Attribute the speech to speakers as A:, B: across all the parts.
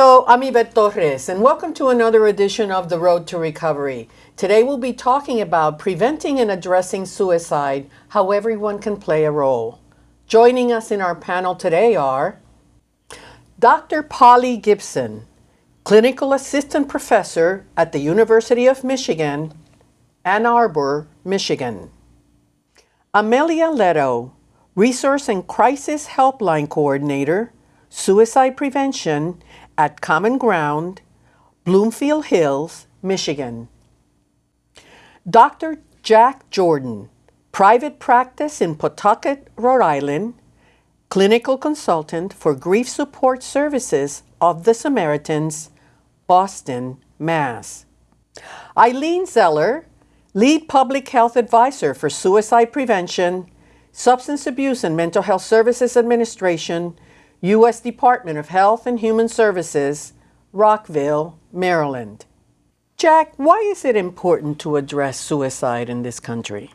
A: Hello, I'm Ivette Torres, and welcome to another edition of The Road to Recovery. Today we'll be talking about preventing and addressing suicide, how everyone can play a role. Joining us in our panel today are Dr. Polly Gipson, Clinical Assistant Professor at the University of Michigan, Ann Arbor, Michigan. Amelia Leto, Resource and Crisis Helpline Coordinator, Suicide Prevention at Common Ground, Bloomfield Hills, Michigan. Dr. Jack Jordan, private practice in Pawtucket, Rhode Island, clinical consultant for grief support services of the Samaritans, Boston, Mass. Eileen Zeller, lead public health advisor for suicide prevention, substance abuse and mental health services administration, U.S. Department of Health and Human Services, Rockville, Maryland. Jack, why is it important to address suicide in this country?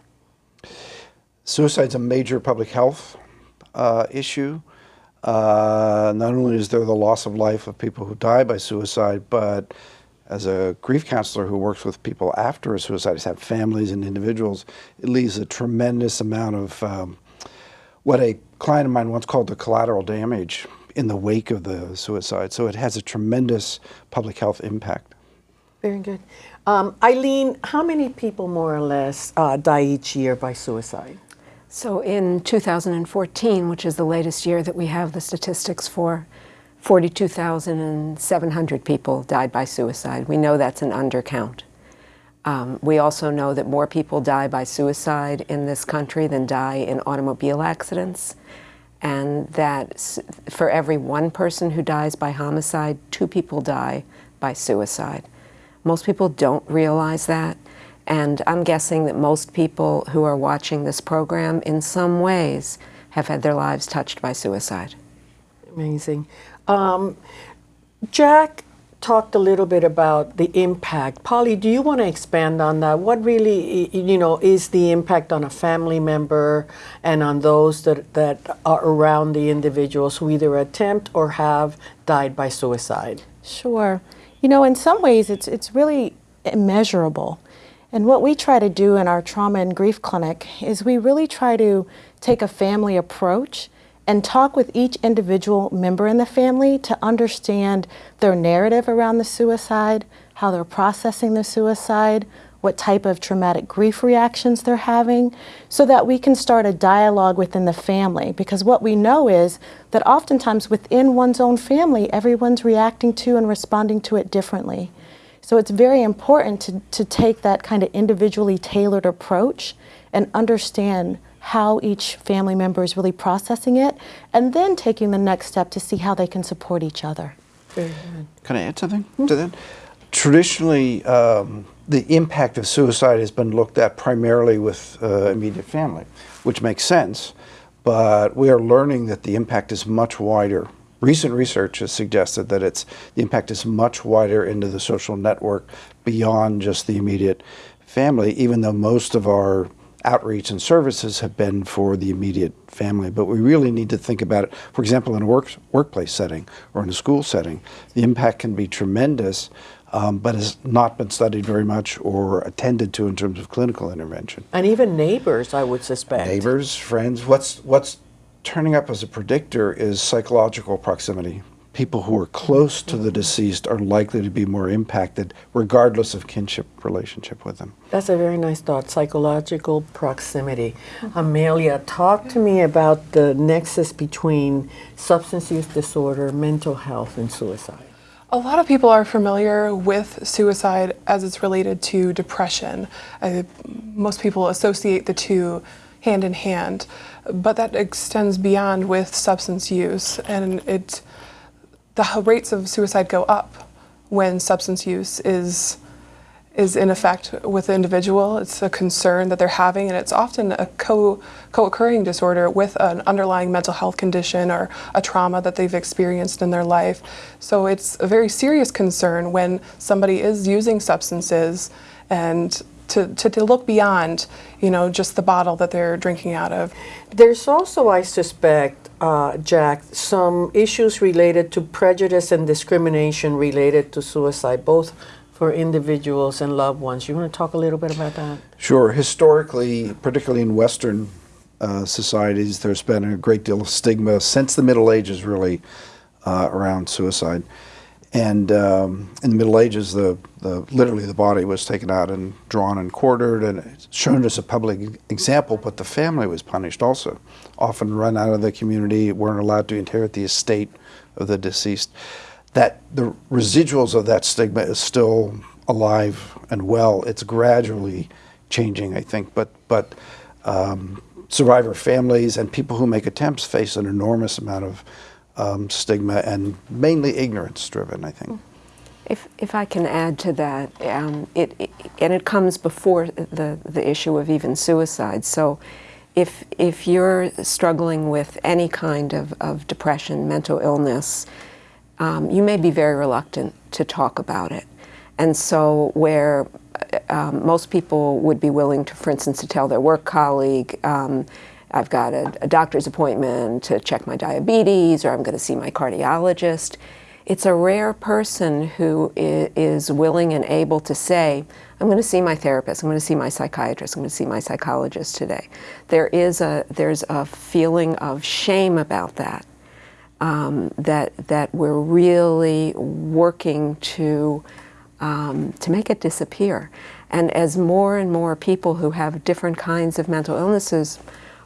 B: Suicide's a major public health uh, issue. Uh, not only is there the loss of life of people who die by suicide, but as a grief counselor who works with people after a suicide, have families and individuals, it leaves a tremendous amount of um, what a client of mine once called the collateral damage in the wake of the suicide. So it has a tremendous public health impact.
A: Very good. Um, Eileen, how many people more or less uh, die each year by suicide?
C: So in 2014, which is the latest year that we have the statistics for, 42,700 people died by suicide. We know that's an undercount. Um, we also know that more people die by suicide in this country than die in automobile accidents, and that for every one person who dies by homicide, two people die by suicide. Most people don't realize that, and I'm guessing that most people who are watching this program in some ways have had their lives touched by suicide.
A: Amazing. Um, Jack, talked a little bit about the impact. Polly, do you want to expand on that? What really, you know, is the impact on a family member and on those that, that are around the individuals who either attempt or have died by suicide?
D: Sure. You know, in some ways, it's, it's really immeasurable. And what we try to do in our trauma and grief clinic is we really try to take a family approach and talk with each individual member in the family to understand their narrative around the suicide, how they're processing the suicide, what type of traumatic grief reactions they're having, so that we can start a dialogue within the family. Because what we know is that oftentimes within one's own family, everyone's reacting to and responding to it differently. So it's very important to, to take that kind of individually tailored approach and understand how each family member is really processing it, and then taking the next step to see how they can support each other.
B: Can I add something mm -hmm. to that? Traditionally, um, the impact of suicide has been looked at primarily with uh, immediate family, which makes sense, but we are learning that the impact is much wider. Recent research has suggested that it's the impact is much wider into the social network beyond just the immediate family, even though most of our outreach and services have been for the immediate family, but we really need to think about it, for example, in a work, workplace setting or in a school setting. The impact can be tremendous, um, but has not been studied very much or attended to in terms of clinical intervention.
A: And even neighbors, I would suspect.
B: Neighbors, friends. What's, what's turning up as a predictor is psychological proximity people who are close to the deceased are likely to be more impacted regardless of kinship relationship with them.
A: That's a very nice thought, psychological proximity. Amelia, talk to me about the nexus between substance use disorder, mental health, and suicide.
E: A lot of people are familiar with suicide as it's related to depression. Uh, most people associate the two hand in hand, but that extends beyond with substance use and it the rates of suicide go up when substance use is is in effect with the individual. It's a concern that they're having, and it's often a co co-occurring disorder with an underlying mental health condition or a trauma that they've experienced in their life. So it's a very serious concern when somebody is using substances and to, to, to, look beyond, you know, just the bottle that they're drinking out of.
A: There's also, I suspect, uh, Jack, some issues related to prejudice and discrimination related to suicide, both for individuals and loved ones. You want to talk a little bit about that?
B: Sure. Historically, particularly in Western uh, societies, there's been a great deal of stigma since the Middle Ages, really, uh, around suicide. And um, in the Middle Ages, the, the literally the body was taken out and drawn and quartered and shown as a public example, but the family was punished also. Often run out of the community, weren't allowed to inherit the estate of the deceased. That the residuals of that stigma is still alive and well. It's gradually changing, I think, but but um, survivor families and people who make attempts face an enormous amount of um, stigma and mainly ignorance driven, I think.
C: If, if I can add to that, um, it, it, and it comes before the, the issue of even suicide. So if, if you're struggling with any kind of, of depression, mental illness, um, you may be very reluctant to talk about it. And so where um, most people would be willing to, for instance, to tell their work colleague, um, I've got a, a, doctor's appointment to check my diabetes, or I'm going to see my cardiologist. It's a rare person who is willing and able to say, I'm going to see my therapist, I'm going to see my psychiatrist, I'm going to see my psychologist today. There is a, there's a feeling of shame about that, um, that, that we're really working to, um, to make it disappear. And as more and more people who have different kinds of mental illnesses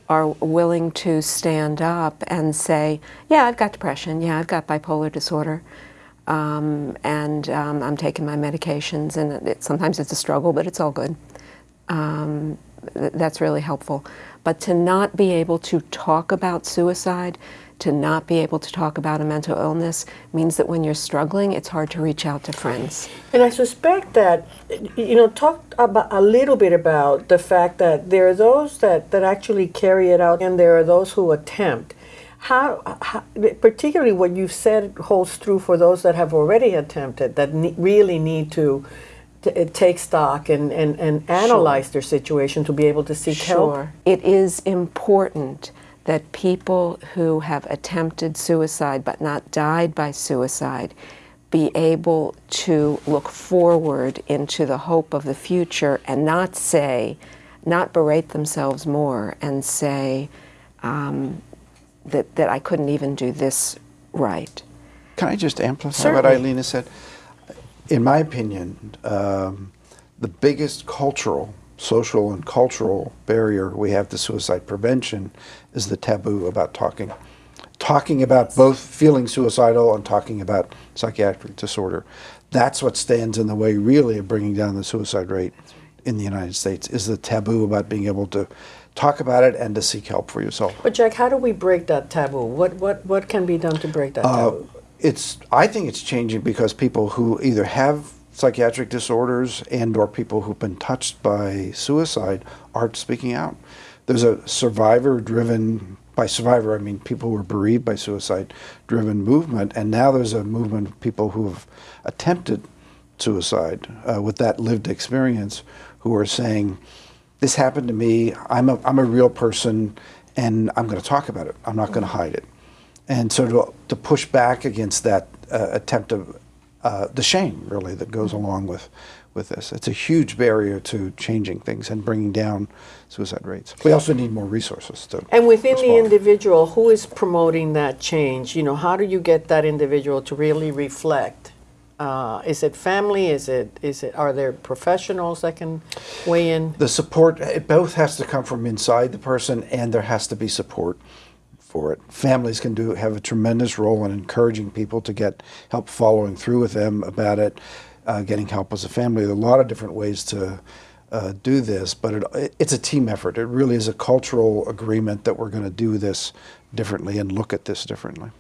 C: are willing to stand up and say, yeah, I've got depression, yeah, I've got bipolar disorder, um, and um, I'm taking my medications, and it, sometimes it's a struggle, but it's all good. Um, th that's really helpful. But to not be able to talk about suicide, to not be able to talk about a mental illness means that when you're struggling, it's hard to reach out to friends.
A: And I suspect that, you know, talk about a little bit about the fact that there are those that, that actually carry it out and there are those who attempt. How, how particularly what you've said holds true for those that have already attempted, that ne really need to take stock and, and, and analyze sure. their situation to be able to seek
C: sure.
A: help?
C: It is important that people who have attempted suicide but not died by suicide be able to look forward into the hope of the future and not say, not berate themselves more and say um, that, that I couldn't even do this right.
B: Can I just amplify
A: Certainly.
B: what Eileen has said? In my opinion, um, the biggest cultural social and cultural barrier we have to suicide prevention is the taboo about talking. Talking about both feeling suicidal and talking about psychiatric disorder. That's what stands in the way, really, of bringing down the suicide rate in the United States, is the taboo about being able to talk about it and to seek help for yourself.
A: But Jack, how do we break that taboo? What, what, what can be done to break that uh, taboo?
B: It's, I think it's changing because people who either have psychiatric disorders and or people who've been touched by suicide aren't speaking out. There's a survivor driven by survivor I mean people who were bereaved by suicide driven movement and now there's a movement of people who have attempted suicide uh, with that lived experience who are saying this happened to me. I'm a, I'm a real person and I'm going to talk about it. I'm not going to hide it. And so to, to push back against that uh, attempt of uh, the shame really that goes along with with this. It's a huge barrier to changing things and bringing down suicide rates. We also need more resources to.
A: And within respond. the individual, who is promoting that change? You know, how do you get that individual to really reflect? Uh, is it family? Is it is it? Are there professionals that can weigh in?
B: The support. It both has to come from inside the person, and there has to be support for it. Families can do have a tremendous role in encouraging people to get help following through with them about it, uh, getting help as a family. There are a lot of different ways to uh, do this, but it, it's a team effort. It really is a cultural agreement that we're going to do this differently and look at this differently.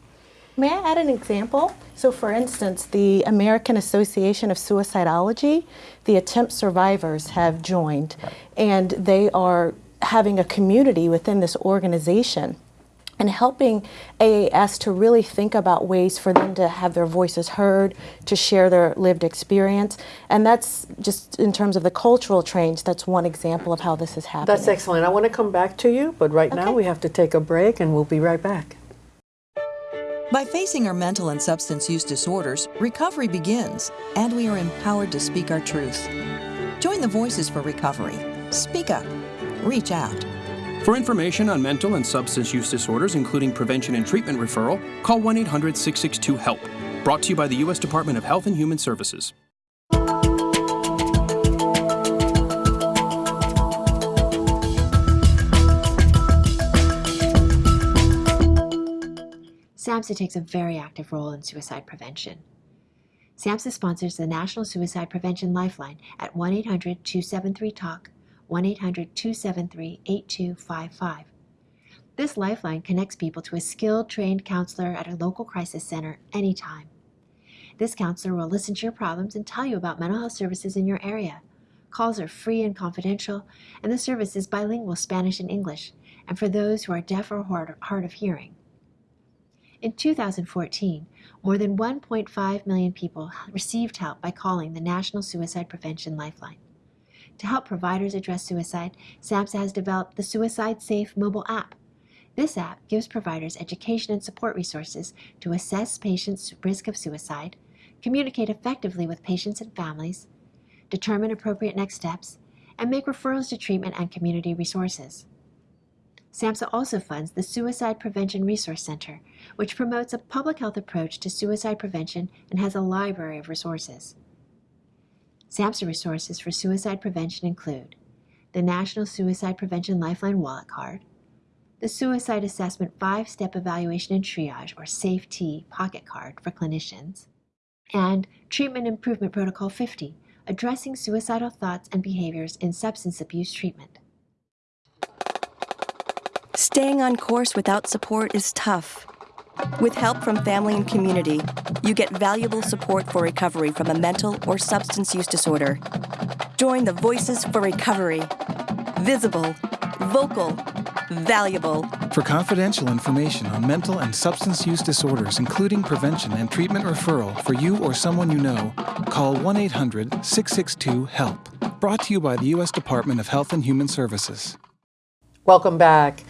D: May I add an example? So for instance, the American Association of Suicidology, the attempt survivors have joined, and they are having a community within this organization and helping AAS to really think about ways for them to have their voices heard, to share their lived experience. And that's just in terms of the cultural change, that's one example of how this is happening.
A: That's excellent. I want to come back to you, but right okay. now we have to take a break and we'll be right back.
F: By facing our mental and substance use disorders, recovery begins, and we are empowered to speak our truth. Join the Voices for Recovery. Speak up. Reach out.
G: For information on mental and substance use disorders, including prevention and treatment referral, call 1 800 662 HELP. Brought to you by the U.S. Department of Health and Human Services.
H: SAMHSA takes a very active role in suicide prevention. SAMHSA sponsors the National Suicide Prevention Lifeline at 1 800 273 TALK, 1 800 273 8255. This lifeline connects people to a skilled, trained counselor at a local crisis center anytime. This counselor will listen to your problems and tell you about mental health services in your area. Calls are free and confidential, and the service is bilingual Spanish and English, and for those who are deaf or hard of hearing. In 2014, more than 1.5 million people received help by calling the National Suicide Prevention Lifeline. To help providers address suicide, SAMHSA has developed the Suicide Safe mobile app. This app gives providers education and support resources to assess patients' risk of suicide, communicate effectively with patients and families, determine appropriate next steps, and make referrals to treatment and community resources. SAMHSA also funds the Suicide Prevention Resource Center, which promotes a public health approach to suicide prevention and has a library of resources. SAMHSA resources for suicide prevention include the National Suicide Prevention Lifeline Wallet Card, the Suicide Assessment Five Step Evaluation and Triage, or SAFE-T, Pocket Card for clinicians, and Treatment Improvement Protocol 50, addressing suicidal thoughts and behaviors in substance abuse treatment.
I: Staying on course without support is tough. With help from family and community, you get valuable support for recovery from a mental or substance use disorder. Join the Voices for Recovery. Visible, vocal, valuable.
J: For confidential information on mental and substance use disorders, including prevention and treatment referral for you or someone you know, call 1 800 662 HELP. Brought to you by the U.S. Department of Health and Human Services.
A: Welcome back.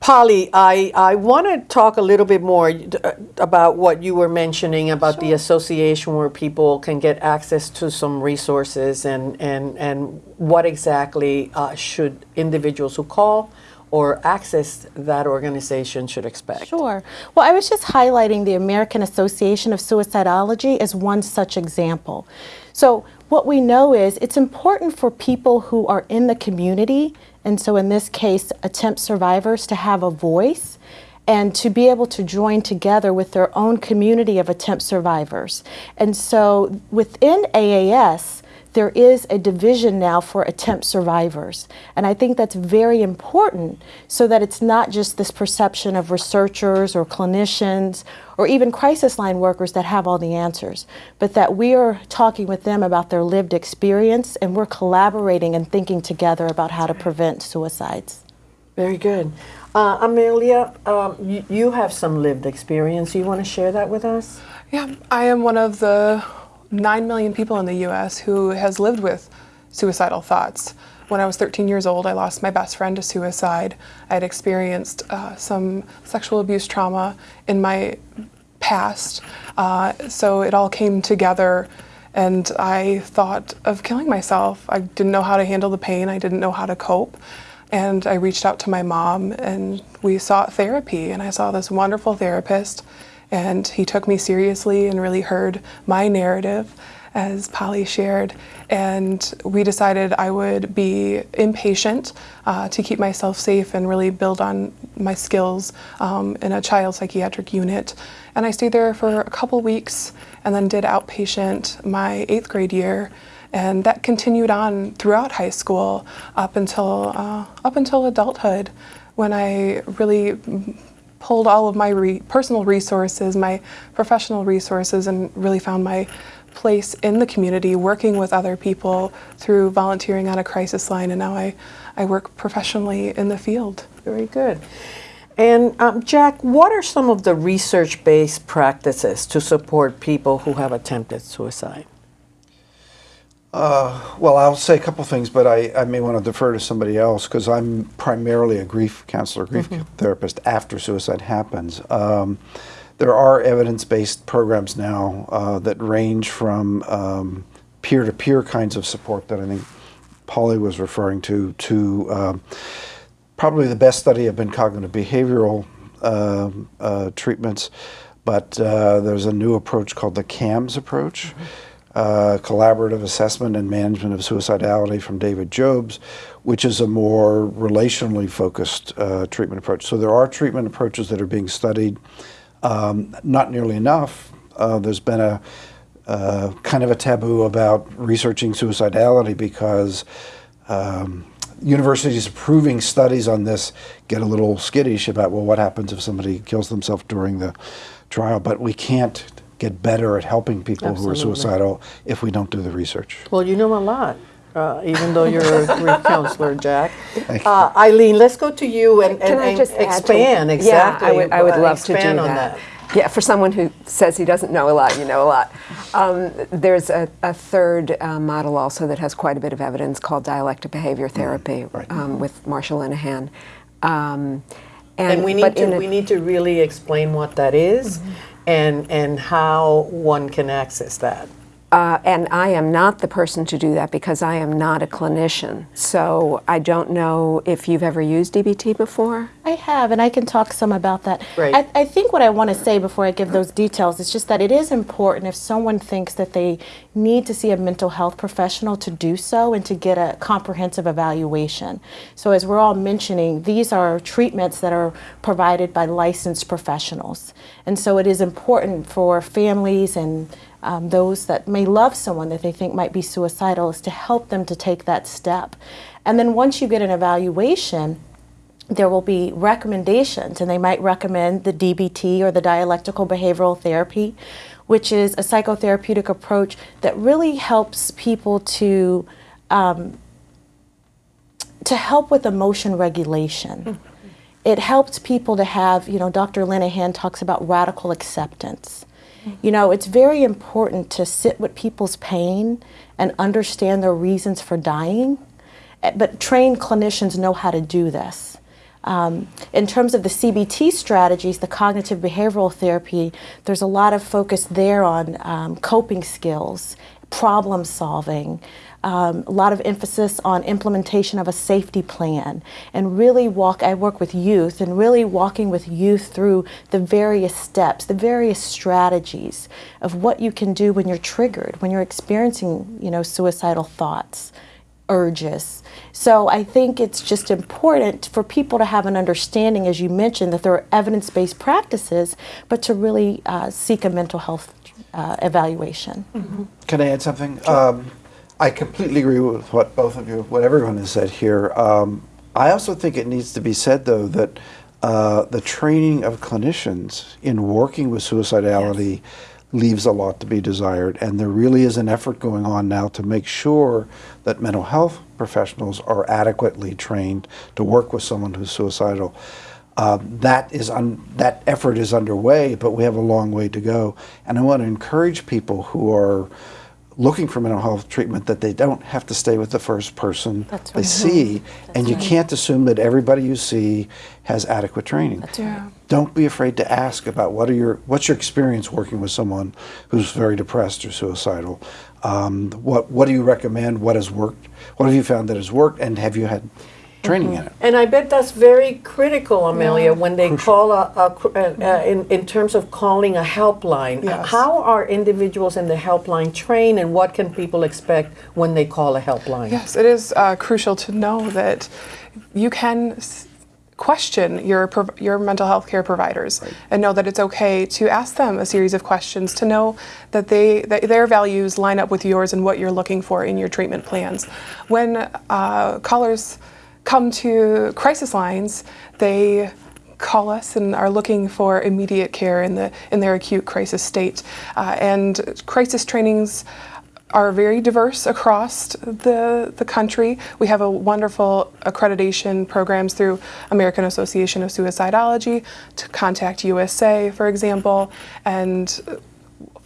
A: Polly, I, I want to talk a little bit more uh, about what you were mentioning about sure. the association where people can get access to some resources and, and, and what exactly uh, should individuals who call or access that organization should expect?
D: Sure. Well, I was just highlighting the American Association of Suicidology as one such example. So what we know is it's important for people who are in the community and so in this case, attempt survivors to have a voice and to be able to join together with their own community of attempt survivors. And so within AAS, there is a division now for attempt survivors. And I think that's very important so that it's not just this perception of researchers or clinicians or even crisis line workers that have all the answers, but that we are talking with them about their lived experience and we're collaborating and thinking together about how to prevent suicides.
A: Very good. Uh, Amelia, um, you, you have some lived experience. You want to share that with us?
E: Yeah, I am one of the 9 million people in the US who has lived with suicidal thoughts. When I was 13 years old, I lost my best friend to suicide. I had experienced uh, some sexual abuse trauma in my past, uh, so it all came together and I thought of killing myself. I didn't know how to handle the pain, I didn't know how to cope. And I reached out to my mom and we sought therapy and I saw this wonderful therapist and he took me seriously and really heard my narrative as Polly shared. And we decided I would be inpatient uh, to keep myself safe and really build on my skills um, in a child psychiatric unit. And I stayed there for a couple weeks and then did outpatient my eighth grade year. And that continued on throughout high school up until, uh, up until adulthood when I really pulled all of my re personal resources, my professional resources, and really found my place in the community working with other people through volunteering on a crisis line. And now I, I work professionally in the field.
A: Very good. And um, Jack, what are some of the research-based practices to support people who have attempted suicide?
B: Uh, well, I'll say a couple things, but I, I may want to defer to somebody else because I'm primarily a grief counselor, grief mm -hmm. therapist after suicide happens. Um, there are evidence-based programs now uh, that range from um, peer-to-peer kinds of support that I think Polly was referring to, to um, probably the best study have been cognitive behavioral um, uh, treatments, but uh, there's a new approach called the CAMS approach, uh, Collaborative Assessment and Management of Suicidality from David Jobes, which is a more relationally focused uh, treatment approach. So there are treatment approaches that are being studied, um, not nearly enough. Uh, there's been a uh, kind of a taboo about researching suicidality because um, universities approving studies on this get a little skittish about, well, what happens if somebody kills themselves during the trial? But we can't get better at helping people who are suicidal if we don't do the research.
A: Well, you know a lot, uh, even though you're a grief counselor, Jack. Uh, Eileen, let's go to you and,
C: Can
A: and,
C: I
A: and
C: just add to-
A: expand exactly.
C: Yeah, I would, I would
A: uh,
C: love to do
A: expand on
C: that. Yeah, for someone who says he doesn't know a lot, you know a lot. Um, there's a, a third uh, model also that has quite a bit of evidence called dialectic behavior therapy
B: right.
C: um, with Marsha Linehan. Um,
A: And we need to we need to really explain what that is
C: Mm-hmm.
A: And and how one can access that.
C: Uh, and I am not the person to do that because I am not a clinician. So I don't know if you've ever used DBT before.
D: I have, and I can talk some about that.
A: Great.
D: I, I think what I want to say before I give those details is just that it is important if someone thinks that they need to see a mental health professional to do so and to get a comprehensive evaluation. So, as we're all mentioning, these are treatments that are provided by licensed professionals. And so, it is important for families and um, those that may love someone that they think might be suicidal is to help them to take that step. And then once you get an evaluation, there will be recommendations, and they might recommend the DBT or the dialectical behavioral therapy, which is a psychotherapeutic approach that really helps people to um, to help with emotion regulation. It helps people to have, you know, Dr. Linehan talks about radical acceptance. You know, it's very important to sit with people's pain and understand their reasons for dying. Eh, But trained clinicians know how to do this. Um, in terms of the CBT strategies, the cognitive behavioral therapy, there's a lot of focus there on um, coping skills, problem solving, um, a lot of emphasis on implementation of a safety plan, and really walk. I work with youth, and really walking with youth through the various steps, the various strategies of what you can do when you're triggered, when you're experiencing, you know, suicidal thoughts urges. So I think it's just important for people to have an understanding, as you mentioned, that there are evidence based practices, but to really uh, seek a mental health uh, evaluation.
B: Can I add something? Um, I completely agree with what both of you, what everyone has said here. Um, I also think it needs to be said, though, that uh, the training of clinicians in working with suicidality leaves a lot to be desired. And there really is an effort going on now to make sure that mental health professionals are adequately trained to work with someone who's suicidal. Uh, that is un- that effort is underway, but we have a long way to go. And I want to encourage people who are looking for mental health treatment that they don't have to stay with the first person
D: That's
B: they
D: right.
B: see, and you can't assume that everybody you see has adequate training.
E: Yeah.
B: Don't be afraid to ask about what are your what's your experience working with someone who's very depressed or suicidal. Um, what what do you recommend? What has worked? What have you found that has worked? And have you had training in it?
A: And I bet that's very critical, Amelia, when they call a, a cr- uh, uh, in, in terms of calling a helpline.
E: Yes.
A: How are individuals in the helpline trained and what can people expect when they call a helpline?
E: Yes, it is uh, crucial to know that you can question your your mental health care providers and know that it's okay to ask them a series of questions to know that they that their values line up with yours and what you're looking for in your treatment plans. When uh, callers come to crisis lines, they call us and are looking for immediate care in the in their acute crisis state. Uh, and crisis trainings are very diverse across the, the country. We have a wonderful accreditation programs through American Association of Suicidology, to Contact USA, for example, and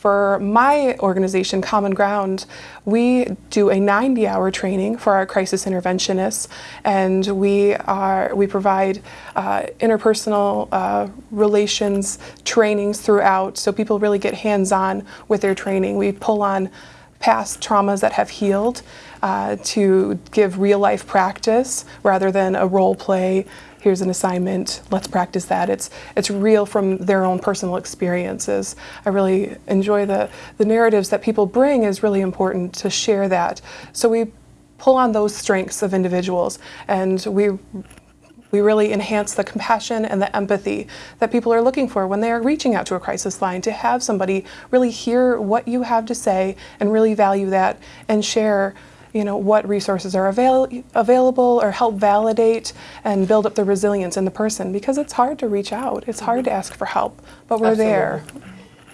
E: For my organization, Common Ground, we do a 90-hour training for our crisis interventionists, and we are we provide uh, interpersonal uh, relations trainings throughout, so people really get hands-on with their training. We pull on past traumas that have healed uh, to give real life practice rather than a role play. Here's an assignment, let's practice that. It's, it's real from their own personal experiences. I really enjoy the, the narratives that people bring is really important to share that. So we pull on those strengths of individuals and we we really enhance the compassion and the empathy that people are looking for when they are reaching out to a crisis line to have somebody really hear what you have to say and really value that and share you know what resources are avail available or help validate and build up the resilience in the person because it's hard to reach out it's hard to ask for help but we're
A: Absolutely.
E: there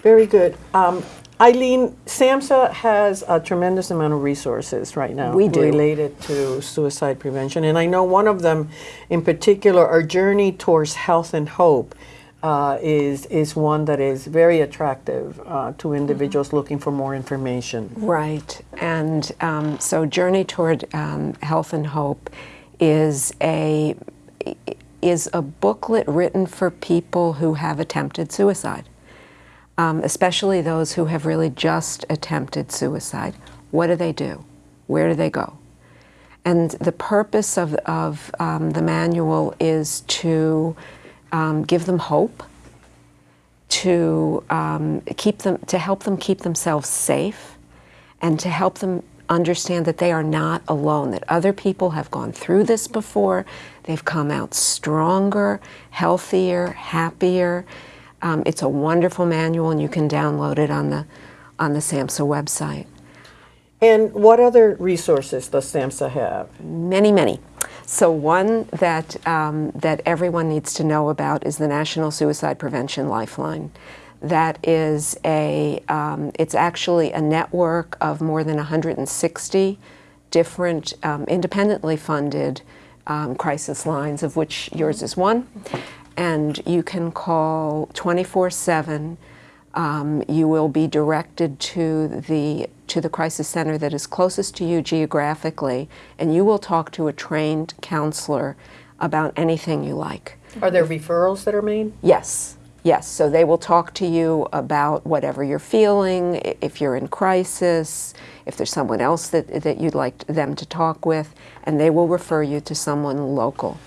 A: Very good. Um, Eileen, SAMHSA has a tremendous amount of resources right now
C: We do.
A: related to suicide prevention. And I know one of them in particular, our journey towards health and hope, uh, is, is one that is very attractive uh, to individuals looking for more information.
C: Right, and um, so Journey Toward um, Health and Hope is a is a booklet written for people who have attempted suicide, um, especially those who have really just attempted suicide. What do they do? Where do they go? And the purpose of, of um, the manual is to um, give them hope, to um, keep them, to help them keep themselves safe, and to help them understand that they are not alone. That other people have gone through this before. They've come out stronger, healthier, happier. Um, it's a wonderful manual, and you can download it on the on the SAMHSA website.
A: And what other resources does SAMHSA have?
C: Many, many. So one that um, that everyone needs to know about is the National Suicide Prevention Lifeline. That is a um, it's actually a network of more than 160 different um, independently funded um, crisis lines, of which yours is one. And you can call 24 7 um, you will be directed to the to the crisis center that is closest to you geographically, and you will talk to a trained counselor about anything you like.
A: Are there referrals that are made?
C: Yes, yes. So they will talk to you about whatever you're feeling, if you're in crisis, if there's someone else that, that you'd like them to talk with, and they will refer you to someone local.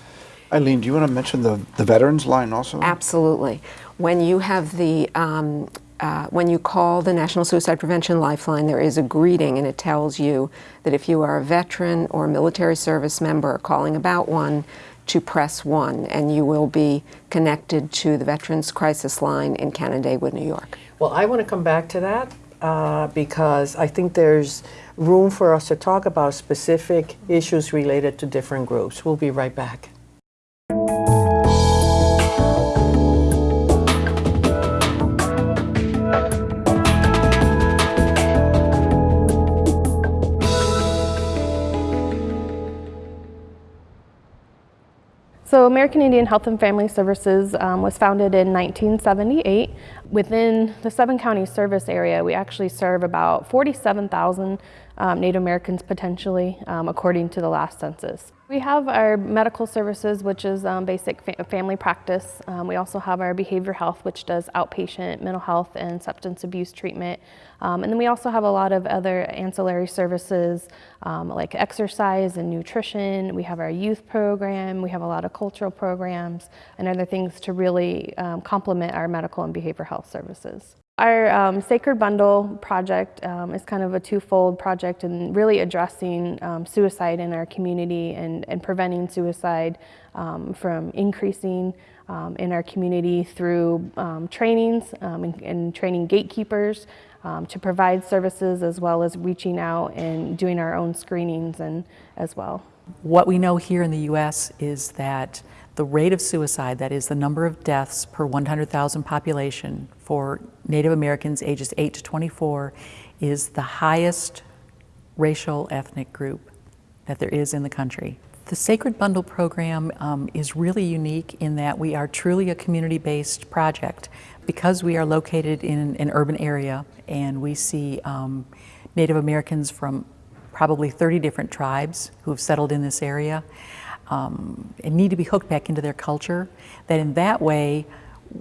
B: Eileen, do you want to mention the, the veterans line also?
C: Absolutely. When you have the, um, uh, when you call the National Suicide Prevention Lifeline, there is a greeting and it tells you that if you are a veteran or a military service member calling about one, to press one, and you will be connected to the Veterans Crisis Line in Canandaigua, New York.
A: Well, I want to come back to that uh, because I think there's room for us to talk about specific issues related to different groups. We'll be right back.
K: So, American Indian Health and Family Services um, was founded in 1978. Within the seven county service area, we actually serve about 47,000 um, Native Americans potentially, um, according to the last census. We have our medical services, which is um, basic fa- family practice. Um, we also have our behavior health, which does outpatient mental health and substance abuse treatment. Um, and then we also have a lot of other ancillary services um, like exercise and nutrition. We have our youth program. We have a lot of cultural programs and other things to really um, complement our medical and behavior health services. Our um, Sacred Bundle project um, is kind of a twofold project and really addressing um, suicide in our community and, and preventing suicide um, from increasing um, in our community through um, trainings and, and training gatekeepers to provide services as well as reaching out and doing our own screenings and as well.
L: What we know here in the US is that the rate of suicide, that is the number of deaths per 100,000 population for Native Americans ages 8 to 24, is the highest racial ethnic group that there is in the country. The Sacred Bundle program um, is really unique in that we are truly a community-based project because we are located in an urban area and we see um, Native Americans from probably 30 different tribes who have settled in this area um, and need to be hooked back into their culture, that in that way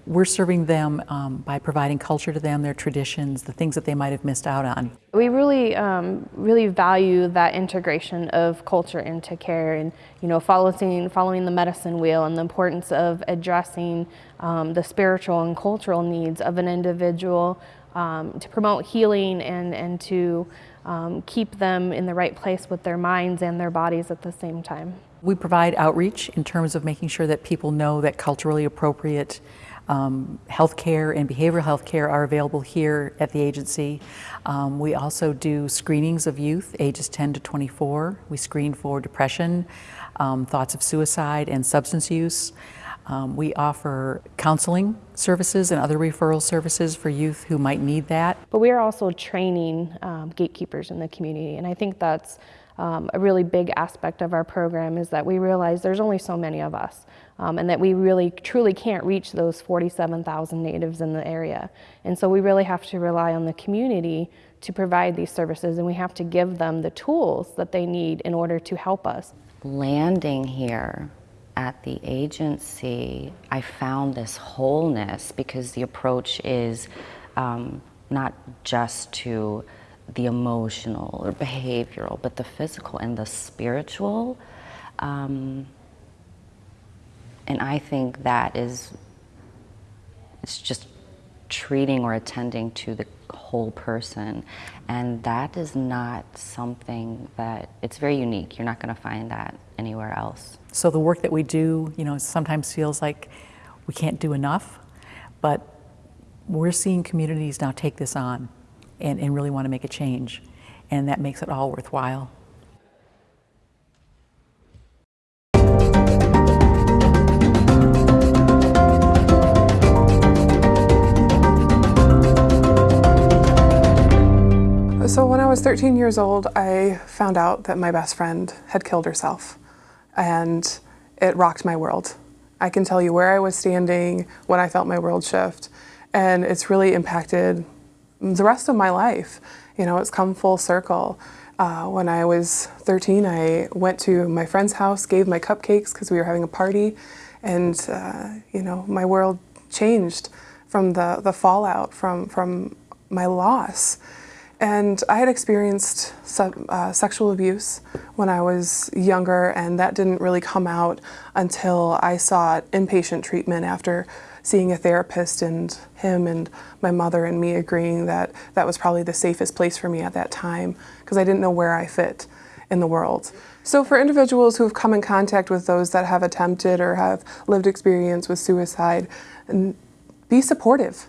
L: we're serving them um, by providing culture to them, their traditions, the things that they might have missed out on.
K: We really, um, really value that integration of culture into care and, you know, following, following the medicine wheel and the importance of addressing um, the spiritual and cultural needs of an individual um, to promote healing and, and to um, keep them in the right place with their minds and their bodies at the same time.
L: We provide outreach in terms of making sure that people know that culturally appropriate um, health care and behavioral health care are available here at the agency. Um, we also do screenings of youth ages 10 to 24. We screen for depression, um, thoughts of suicide, and substance use. Um, we offer counseling services and other referral services for youth who might need that.
K: But we are also training um, gatekeepers in the community, and I think that's um, a really big aspect of our program is that we realize there's only so many of us um, and that we really truly can't reach those 47,000 natives in the area. And so we really have to rely on the community to provide these services and we have to give them the tools that they need in order to help us.
M: Landing here at the agency, I found this wholeness because the approach is um, not just to the emotional or behavioral, but the physical and the spiritual. Um, and I think that is, it's just treating or attending to the whole person. And that is not something that, it's very unique. You're not going to find that anywhere else.
L: So the work that we do, you know, sometimes feels like we can't do enough, but we're seeing communities now take this on and, and really want to make a change. And that makes it all worthwhile.
E: So when I was 13 years old, I found out that my best friend had killed herself. And it rocked my world. I can tell you where I was standing when I felt my world shift. And it's really impacted the rest of my life. You know, it's come full circle. Uh, when I was 13, I went to my friend's house, gave my cupcakes because we were having a party, and uh, you know, my world changed from the, the fallout from, from my loss. And I had experienced uh, sexual abuse when I was younger, and that didn't really come out until I sought inpatient treatment after seeing a therapist and him and my mother and me agreeing that that was probably the safest place for me at that time because I didn't know where I fit in the world. So for individuals who have come in contact with those that have attempted or have lived experience with suicide, be supportive,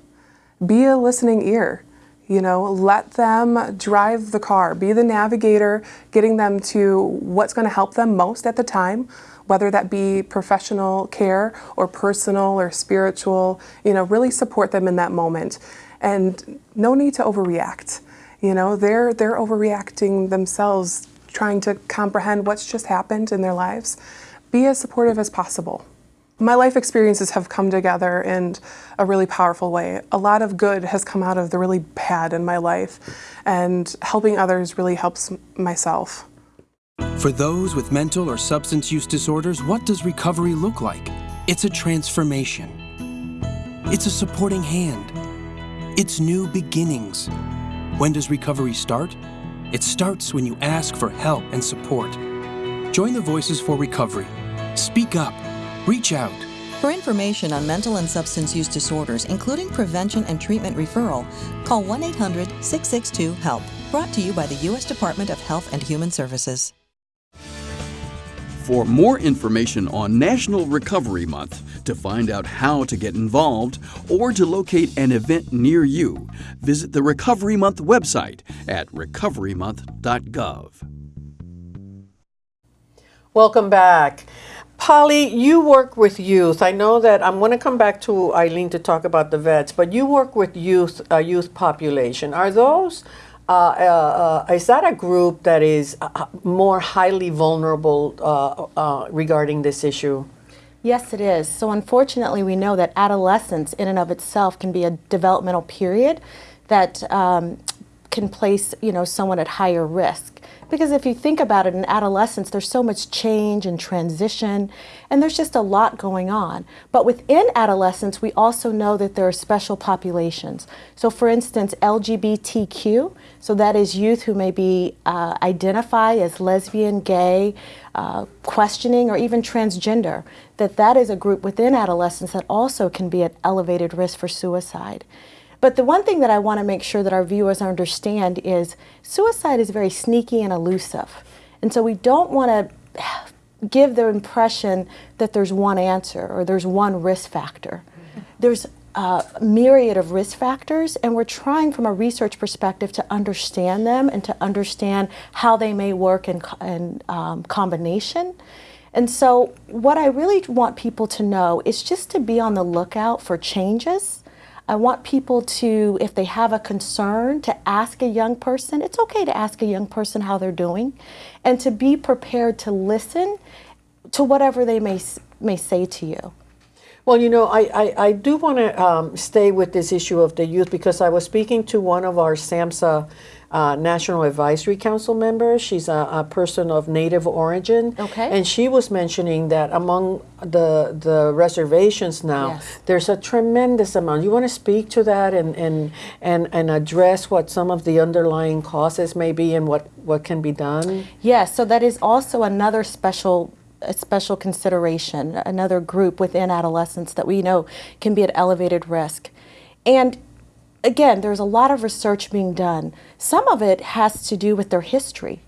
E: be a listening ear. You know, let them drive the car, be the navigator, getting them to what's going to help them most at the time, whether that be professional care or personal or spiritual, you know, really support them in that moment. And no need to overreact. You know, they're, they're overreacting themselves, trying to comprehend what's just happened in their lives. Be as supportive as possible. My life experiences have come together in a really powerful way. A lot of good has come out of the really bad in my life, and helping others really helps myself.
G: For those with mental or substance use disorders, what does recovery look like? It's a transformation. It's a supporting hand. It's new beginnings. When does recovery start? It starts when you ask for help and support. Join the Voices for Recovery. Speak up Reach out.
F: For information on mental and substance use disorders, including prevention and treatment referral, call 1 800 662 HELP. Brought to you by the U.S. Department of Health and Human Services.
N: For more information on National Recovery Month, to find out how to get involved, or to locate an event near you, visit the Recovery Month website at recoverymonth.gov.
A: Welcome back. Polly, you work with youth. I know that I'm going to come back to Eileen to talk about the vets, but you work with youth, uh, youth population. Are those uh, uh, uh, is that a group that is uh, more highly vulnerable uh, uh, regarding this issue?
D: Yes, it is. So unfortunately, we know that adolescence in and of itself can be a developmental period that um, can place you know someone at higher risk. Because if you think about it, in adolescence, there's so much change and transition, and there's just a lot going on. But within adolescence, we also know that there are special populations. So, for instance, LGBTQ, so that is youth who may be uh, identify as lesbian, gay, uh, questioning, or even transgender, that that is a group within adolescence that also can be at elevated risk for suicide. But the one thing that I want to make sure that our viewers understand is suicide is very sneaky and elusive. And so we don't want to give the impression that there's one answer or there's one risk factor. There's a myriad of risk factors, and we're trying from a research perspective to understand them and to understand how they may work in, in um, combination. And so, what I really want people to know is just to be on the lookout for changes I want people to, if they have a concern, to ask a young person. It's okay to ask a young person how they're doing and to be prepared to listen to whatever they may, may say to you.
A: Well, you know, I, I, I do want to um, stay with this issue of the youth because I was speaking to one of our SAMHSA uh, National Advisory Council member. She's a, a, person of Native origin.
D: Okay.
A: And she was mentioning that among the the reservations now,
D: Yes.
A: there's a tremendous amount. You want to speak to that and, and, and, and address what some of the underlying causes may be and what, what can be done?
D: Yes, so that is also another special a special consideration, another group within adolescence that we know can be at elevated risk. And again, there's a lot of research being done. Some of it has to do with their history.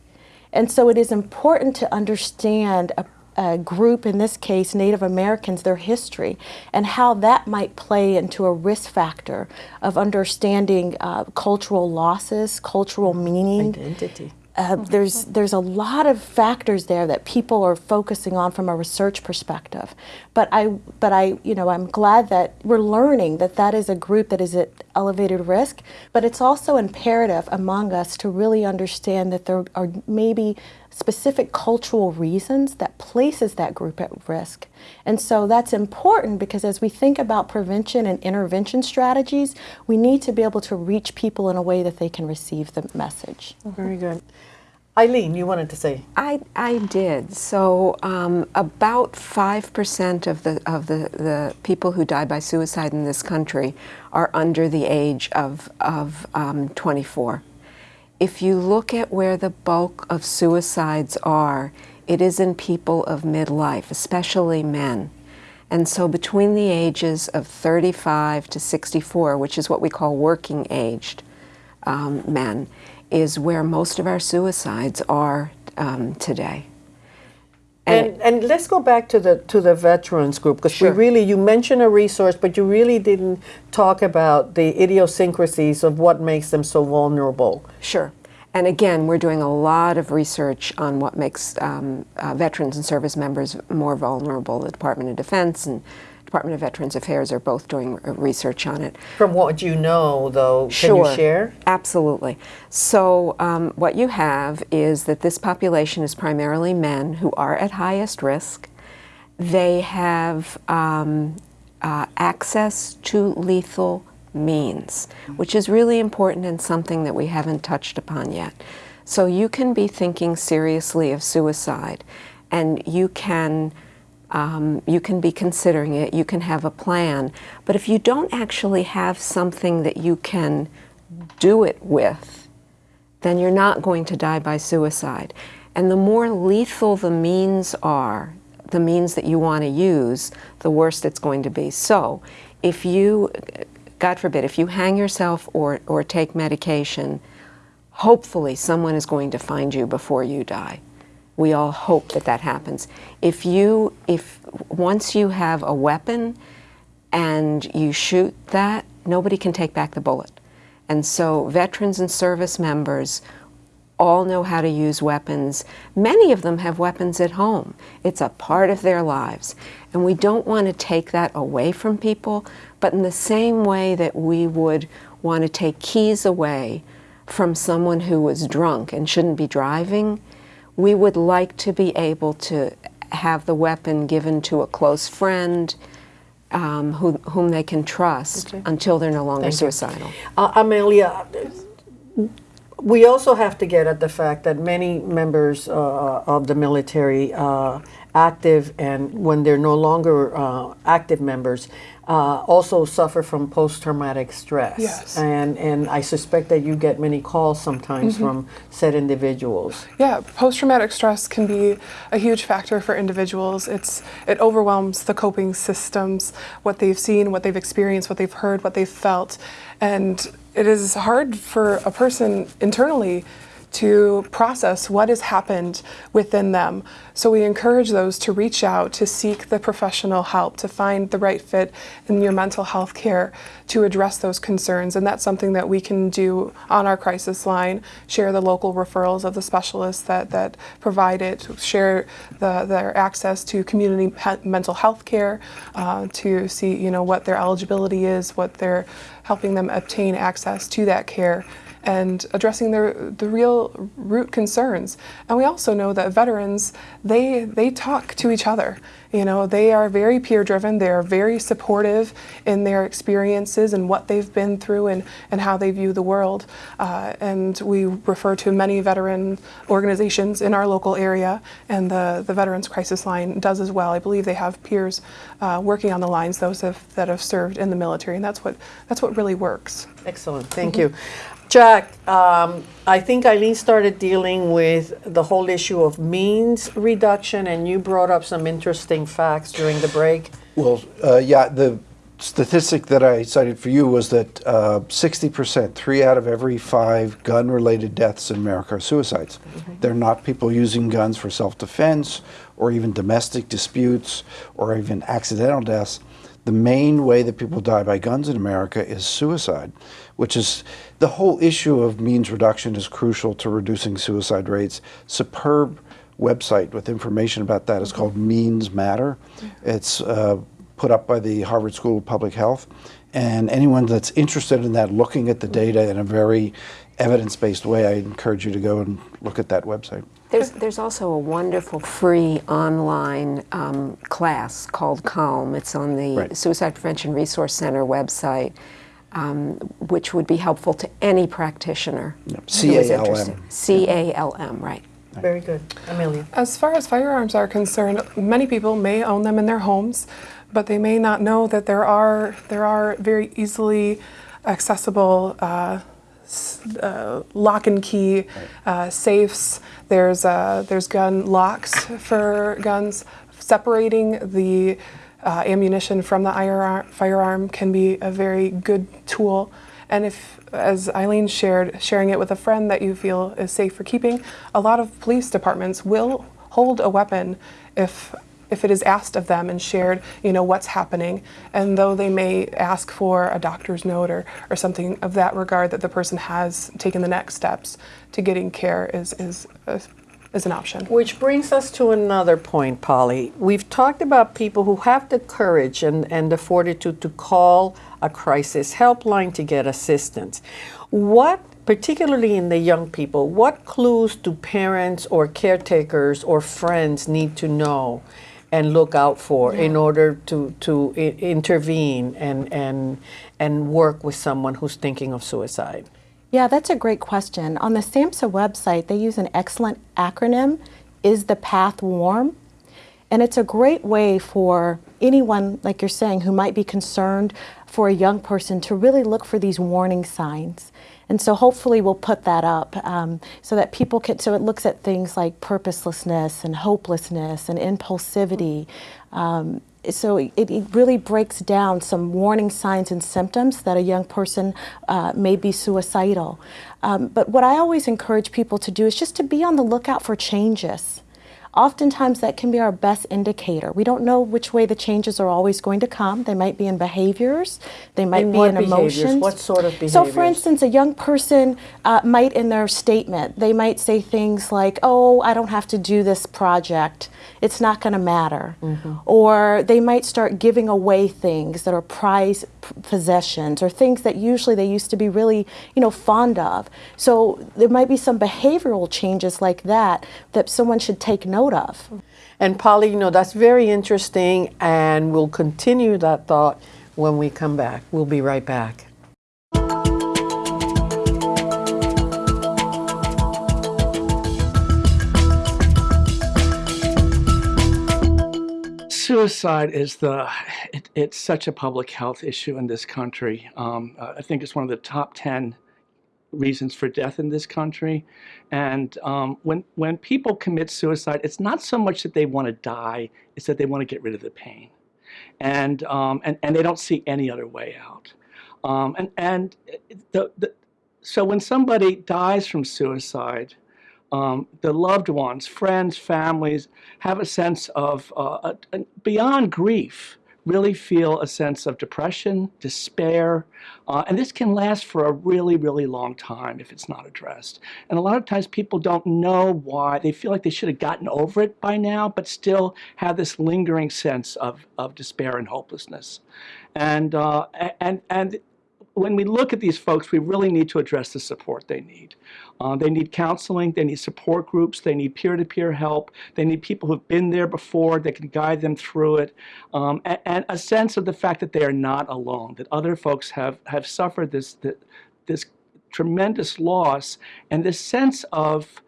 D: And so it is important to understand a, a group, in this case, Native Americans, their history, and how that might play into a risk factor of understanding uh, cultural losses, cultural meaning.
A: Identity.
D: Uh, there's there's a lot of factors there that people are focusing on from a research perspective, but I but I you know I'm glad that we're learning that that is a group that is at elevated risk, but it's also imperative among us to really understand that there are maybe specific cultural reasons that places that group at risk. And so that's important because as we think about prevention and intervention strategies, we need to be able to reach people in a way that they can receive the message.
A: Very good. Eileen, you wanted to say?
C: I, I did. So um, about 5% of, the, of the, the people who die by suicide in this country are under the age of, of um, 24. If you look at where the bulk of suicides are, it is in people of midlife, especially men. And so between the ages of 35 to 64, which is what we call working aged um, men, is where most of our suicides are um, today.
A: And, and let's go back to the to the veterans group because
C: Sure.
A: we really you mentioned a resource, but you really didn't talk about the idiosyncrasies of what makes them so vulnerable.
C: Sure. And again, we're doing a lot of research on what makes um, uh, veterans and service members more vulnerable. The Department of Defense and Department of Veterans Affairs are both doing uh, research on it.
A: From what you know, though, can
C: Sure.
A: you share?
C: Absolutely. So, um, what you have is that this population is primarily men who are at highest risk. They have um, uh, access to lethal means, which is really important and something that we haven't touched upon yet. So, you can be thinking seriously of suicide, and you can um, you can be considering it, you can have a plan, but if you don't actually have something that you can do it with, then you're not going to die by suicide. And the more lethal the means are, the means that you want to use, the worse it's going to be. So, if you, God forbid, if you hang yourself or, or take medication, hopefully someone is going to find you before you die. We all hope that that happens. If you, if once you have a weapon and you shoot that, nobody can take back the bullet. And so veterans and service members all know how to use weapons. Many of them have weapons at home. It's a part of their lives. And we don't want to take that away from people, but in the same way that we would want to take keys away from someone who was drunk and shouldn't be driving, we would like to be able to have the weapon given to a close friend um, who, whom they can trust
A: Okay.
C: until they're no longer
A: Thank
C: suicidal.
A: Uh, Amelia, we also have to get at the fact that many members uh, of the military, uh, active and when they're no longer uh, active members, uh, also suffer from post-traumatic stress.
E: Yes.
A: And and I suspect that you get many calls sometimes
E: Mhm.
A: from said individuals.
E: Yeah, post-traumatic stress can be a huge factor for individuals. It's it overwhelms the coping systems, what they've seen, what they've experienced, what they've heard, what they've felt, and it is hard for a person internally to process what has happened within them. So we encourage those to reach out, to seek the professional help, to find the right fit in your mental health care to address those concerns. And that's something that we can do on our crisis line, share the local referrals of the specialists that, that provide it, share the, their access to community mental health care, uh, to see you know what their eligibility is, what they're helping them obtain access to that care and addressing their the real root concerns. And we also know that veterans they they talk to each other. You know, they are very peer driven, they are very supportive in their experiences and what they've been through and, and how they view the world. Uh, and we refer to many veteran organizations in our local area, and the, the Veterans Crisis Line does as well. I believe they have peers uh, working on the lines, those have, that have served in the military, and that's what, that's what really works.
A: Excellent, thank you. Jack, um, I think Eileen started dealing with the whole issue of means reduction, and you brought up some interesting facts during the break.
B: Well, uh, yeah, the statistic that I cited for you was that uh, 60%, three out of every five gun related deaths in America are suicides. They're not people using guns for self defense or even domestic disputes or even accidental deaths. The main way that people die by guns in America is suicide, which is the whole issue of means reduction is crucial to reducing suicide rates. Superb website with information about that is called Means Matter. It's uh, put up by the Harvard School of Public Health. And anyone that's interested in that, looking at the data in a very evidence based way, I encourage you to go and look at that website.
C: There's, there's also a wonderful free online um, class called Calm. It's on the
B: Right.
C: Suicide Prevention Resource Center website, um, which would be helpful to any practitioner who is
B: C-A-L-M.
C: interested. C A L M, right.
A: Very good. Amelia.
E: As far as firearms are concerned, many people may own them in their homes, but they may not know that there are there are very easily accessible uh, s- uh, lock and key uh, safes. There's uh, there's gun locks for guns. Separating the uh, ammunition from the firearm, firearm can be a very good tool. And if, as Eileen shared, sharing it with a friend that you feel is safe for keeping, a lot of police departments will hold a weapon if if it is asked of them and shared, you know, what's happening. And though they may ask for a doctor's note or, or something of that regard, that the person has taken the next steps to getting care is is uh, is an option.
A: Which brings us to another point, Polly. We've talked about people who have the courage and, and the fortitude to call a crisis helpline to get assistance. What, particularly in the young people, what clues do parents or caretakers or friends need to know and look out for in order to, to I- intervene and, and, and work with someone who's thinking of suicide?
D: Yeah, that's a great question. On the SAMHSA website, they use an excellent acronym, Is the Path Warm? And it's a great way for anyone, like you're saying, who might be concerned for a young person to really look for these warning signs. And so hopefully we'll put that up um, so that people can, so it looks at things like purposelessness and hopelessness and impulsivity. Um, so it, it really breaks down some warning signs and symptoms that a young person uh, may be suicidal. Um, but what I always encourage people to do is just to be on the lookout for changes. Oftentimes, that can be our best indicator. We don't know which way the changes are always going to come. They might be in behaviors, they might
A: In
D: be
A: what
D: in
A: behaviors?
D: emotions.
A: What sort of behaviors?
D: So, for instance, a young person uh, might, in their statement, they might say things like, "Oh, I don't have to do this project. It's not going to matter,"
A: Mm-hmm.
D: or they might start giving away things that are prized possessions or things that usually they used to be really, you know, fond of. So there might be some behavioral changes like that that someone should take note of.
A: And Polly, you know, that's very interesting, and we'll continue that thought when we come back. We'll be right back.
O: Suicide is the it, it's such a public health issue in this country. Um, uh, i think it's one of the top 10 reasons for death in this country. And um, when when people commit suicide it's not so much that they want to die it's that they want to get rid of the pain. And um, and, and they don't see any other way out. Um, and and the, the so when somebody dies from suicide um, the loved ones, friends, families have a sense of, uh, a, a, beyond grief, really feel a sense of depression, despair, uh, and this can last for a really, really long time if it's not addressed. And a lot of times people don't know why. They feel like they should have gotten over it by now, but still have this lingering sense of, of despair and hopelessness. And, uh, and, and when we look at these folks, we really need to address the support they need. Uh, they need counseling, they need support groups, they need peer-to-peer -peer help, they need people who've been there before that can guide them through it, um, and, and, a sense of the fact that they are not alone, that other folks have, have suffered this, this tremendous loss, and this sense of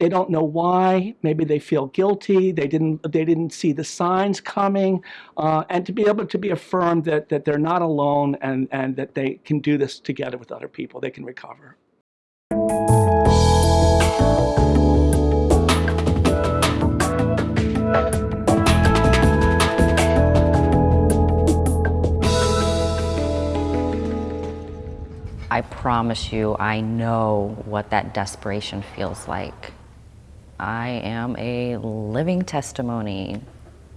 O: they don't know why. Maybe they feel guilty. They didn't. They didn't see the signs coming, uh, and to be able to be affirmed that that they're not alone and and that they can do this together with other people. They can recover.
M: I promise you, I know what that desperation feels like. I am a living testimony.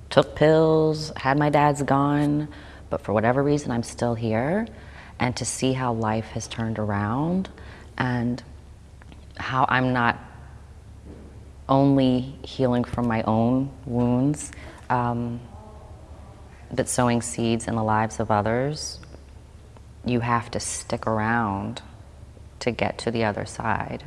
M: Took pills, had my dad's gone, but for whatever reason, I'm still here. And to see how life has turned around and how I'm not only healing from my own wounds, um, but sowing seeds in the lives of others, you have to stick around to get to the other side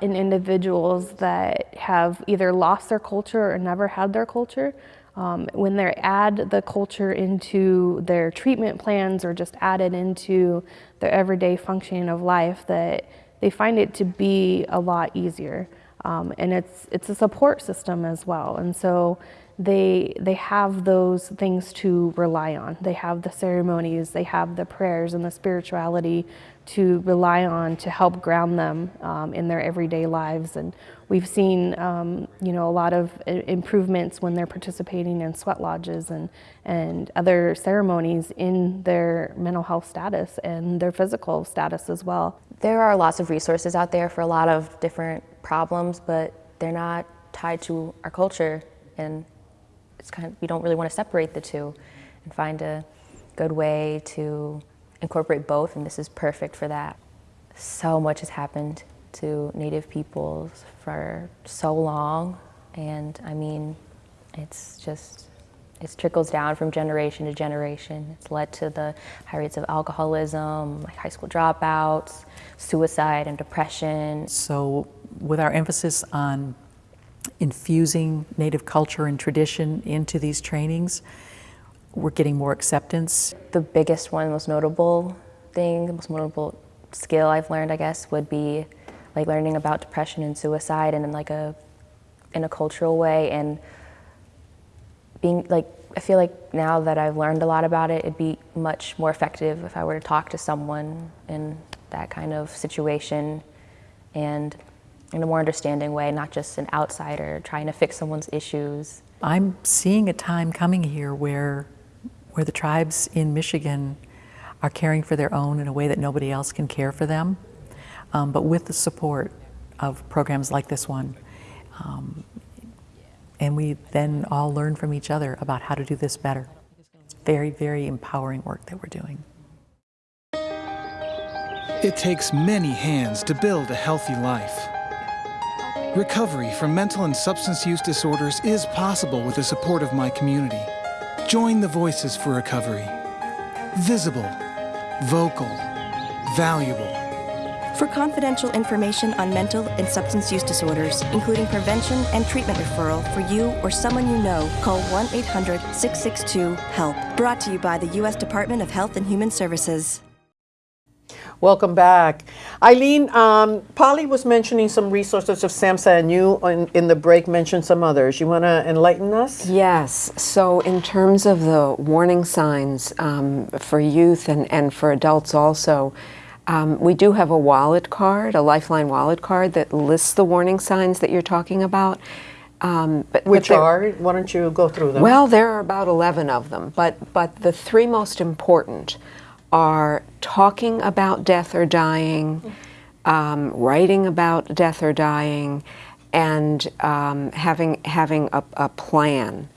K: in individuals that have either lost their culture or never had their culture. Um, when they add the culture into their treatment plans or just add it into their everyday functioning of life, that they find it to be a lot easier. Um, and it's, it's a support system as well. And so they, they have those things to rely on. They have the ceremonies, they have the prayers and the spirituality to rely on to help ground them um, in their everyday lives. And we've seen, um, you know, a lot of improvements when they're participating in sweat lodges and, and other ceremonies in their mental health status and their physical status as well.
P: There are lots of resources out there for a lot of different problems, but they're not tied to our culture. And it's kind of, we don't really want to separate the two and find a good way to incorporate both, and this is perfect for that. So much has happened to Native peoples for so long, and I mean, it's just, it trickles down from generation to generation. It's led to the high rates of alcoholism, like high school dropouts, suicide and depression.
L: So with our emphasis on infusing Native culture and tradition into these trainings, we're getting more acceptance.
P: The biggest one, most notable thing, the most notable skill I've learned, I guess, would be like learning about depression and suicide and in like a in a cultural way and being like I feel like now that I've learned a lot about it, it'd be much more effective if I were to talk to someone in that kind of situation and in a more understanding way, not just an outsider trying to fix someone's issues.
L: I'm seeing a time coming here where where the tribes in Michigan are caring for their own in a way that nobody else can care for them, um, but with the support of programs like this one. Um, and we then all learn from each other about how to do this better. Very, very empowering work that we're doing.
J: It takes many hands to build a healthy life. Recovery from mental and substance use disorders is possible with the support of my community. Join the Voices for Recovery. visible, vocal, valuable.
I: For confidential information on mental and substance use disorders, including prevention and treatment referral for you or someone you know, call 1 800 662 HELP. Brought to you by the U.S. Department of Health and Human Services.
A: Welcome back. Eileen, um, Polly was mentioning some resources of SAMHSA and you in, in the break mentioned some others. You want to enlighten us?
C: Yes. So, in terms of the warning signs um, for youth and, and for adults also, um, we do have a wallet card, a Lifeline wallet card that lists the warning signs that you're talking about. Um, but,
A: Which
C: but
A: are? Why don't you go through them?
C: Well, there are about 11 of them, but, but the three most important are talking about death or dying, um, writing about death or dying, and um, having, having a, a plan.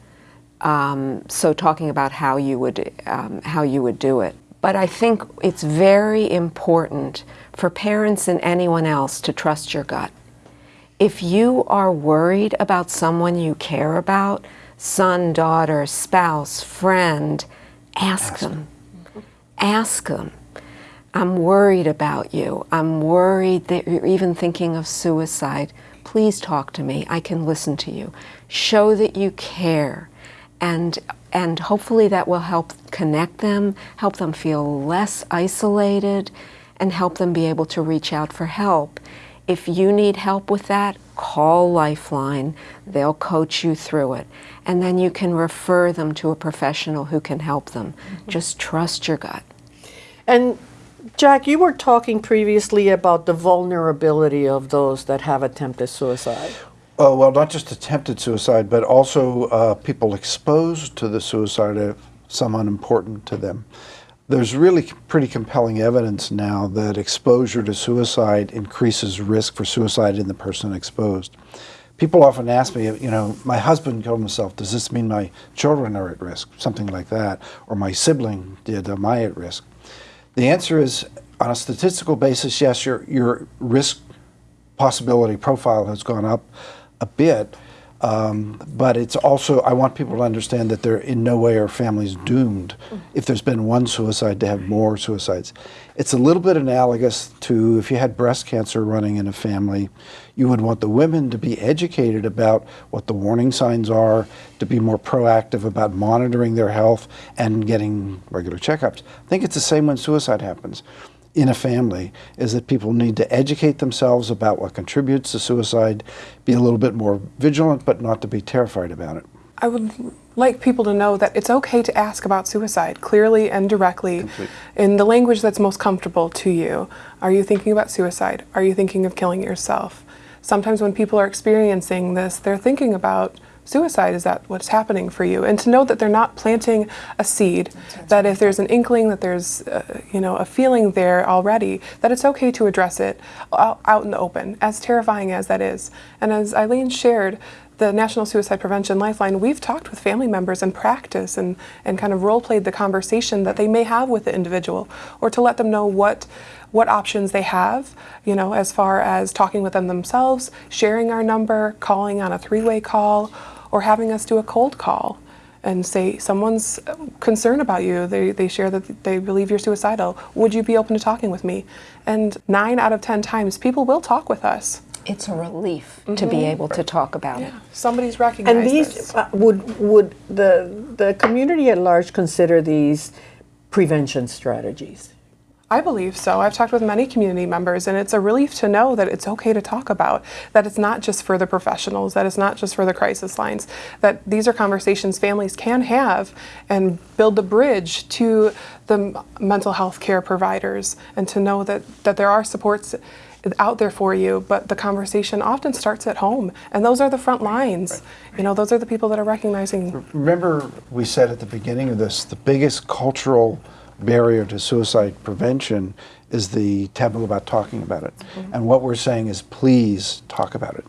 C: Um, so talking about how you would um, how you would do it. But I think it's very important for parents and anyone else to trust your gut. If you are worried about someone you care about, son, daughter, spouse, friend, ask, them. Ask them. I'm worried about you. I'm worried that you're even thinking of suicide. Please talk to me. I can listen to you. Show that you care. And, and hopefully that will help connect them, help them feel less isolated, and help them be able to reach out for help. If you need help with that, call Lifeline. They'll coach you through it. And then you can refer them to a professional who can help them. Mm-hmm. Just trust your gut.
A: And Jack, you were talking previously about the vulnerability of those that have attempted suicide.
B: Uh, well, not just attempted suicide, but also uh, people exposed to the suicide of someone important to them. There's really pretty compelling evidence now that exposure to suicide increases risk for suicide in the person exposed. People often ask me, you know, my husband killed himself. Does this mean my children are at risk? Something like that. Or my sibling did. Am I at risk? The answer is, on a statistical basis, yes, your, your risk possibility profile has gone up a bit. Um, but it's also, I want people to understand that they're in no way are families doomed if there's been one suicide to have more suicides. It's a little bit analogous to if you had breast cancer running in a family, you would want the women to be educated about what the warning signs are, to be more proactive about monitoring their health and getting regular checkups. I think it's the same when suicide happens in a family is that people need to educate themselves about what contributes to suicide, be a little bit more vigilant, but not to be terrified about it.
E: I would like people to know that it's okay to ask about suicide clearly and directly in the language that's most comfortable to you. Are you thinking about suicide? Are you thinking of killing yourself? Sometimes when people are experiencing this, they're thinking about suicide. Is that what's happening for you? And to know that they're not planting a seed, that if there's an inkling, that there's uh, you know a feeling there already, that it's okay to address it out, out in the open, as terrifying as that is. And as Eileen shared, the National Suicide Prevention Lifeline, we've talked with family members and practice and, and kind of role played the conversation that they may have with the individual or to let them know what what options they have, you know, as far as talking with them themselves, sharing our number, calling on a three-way call, or having us do a cold call and say someone's concerned about you. They, they share that they believe you're suicidal. Would you be open to talking with me? And nine out of 10 times, people will talk with us.
C: It's a relief to be able to talk about it.
E: Somebody's recognized
A: And these
E: this.
A: uh, would would the the community at large consider these prevention strategies?
E: I believe so. I've talked with many community members, and it's a relief to know that it's okay to talk about, that it's not just for the professionals, that it's not just for the crisis lines, that these are conversations families can have and build the bridge to the mental health care providers, and to know that, that there are supports out there for you, but the conversation often starts at home, and those are the front lines. You know, those are the people that are recognizing
B: Remember, we said at the beginning of this, the biggest cultural barrier to suicide prevention is the taboo about talking about it. Mm-hmm. And what we're saying is, please talk about it.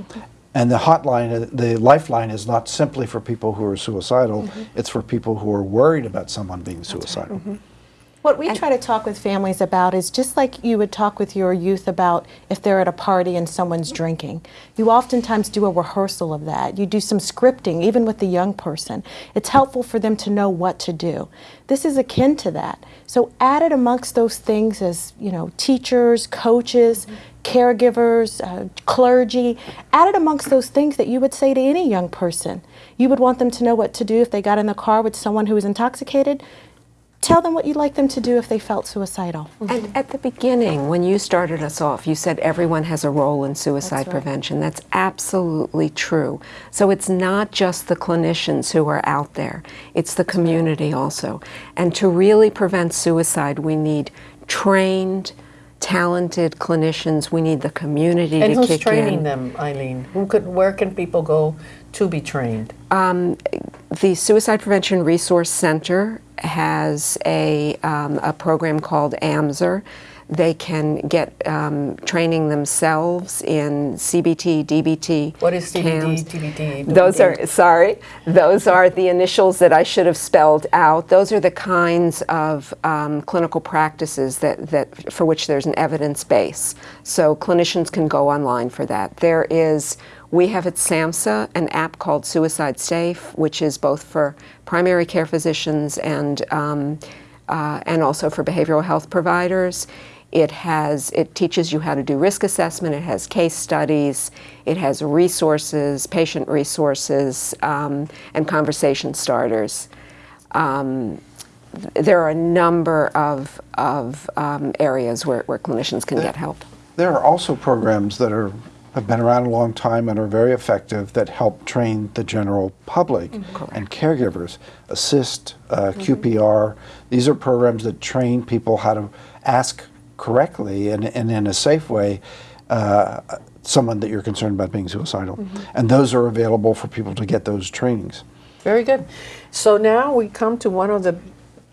B: Mm-hmm. And the hotline, the lifeline is not simply for people who are suicidal, mm-hmm. it's for people who are worried about someone being suicidal.
D: What we try to talk with families about is just like you would talk with your youth about if they're at a party and someone's drinking. You oftentimes do a rehearsal of that. You do some scripting, even with the young person. It's helpful for them to know what to do. This is akin to that. So add it amongst those things as, you know, teachers, coaches, caregivers, uh, clergy, added amongst those things that you would say to any young person. You would want them to know what to do if they got in the car with someone who was intoxicated tell them what you'd like them to do if they felt suicidal.
C: And at the beginning, when you started us off, you said everyone has a role in suicide
D: That's right.
C: prevention. That's absolutely true. So it's not just the clinicians who are out there, it's the community also. And to really prevent suicide, we need trained, talented clinicians. We need the community
A: And
C: to
A: who's training them, Eileen? Who could, where can people go to be trained?
C: Um, the Suicide Prevention Resource Center has a, um, a program called AMSR. They can get um, training themselves in CBT, DBT.
A: What is CBT,
C: CAMS.
A: TBT?
C: Those are, sorry, those are the initials that I should have spelled out. Those are the kinds of um, clinical practices that, that, for which there's an evidence base. So clinicians can go online for that. There is, we have at SAMHSA an app called Suicide Safe, which is both for primary care physicians and, um, uh, and also for behavioral health providers. It has, it teaches you how to do risk assessment, it has case studies, it has resources, patient resources, um, and conversation starters. Um, there are a number of, of um, areas where, where clinicians can get help.
B: There are also programs that are have been around a long time and are very effective that help train the general public and caregivers. ASIST, uh, QPR. These are programs that train people how to ask correctly and, and in a safe way uh, someone that you're concerned about being suicidal. And those are available for people to get those trainings.
A: Very good. So now we come to one of the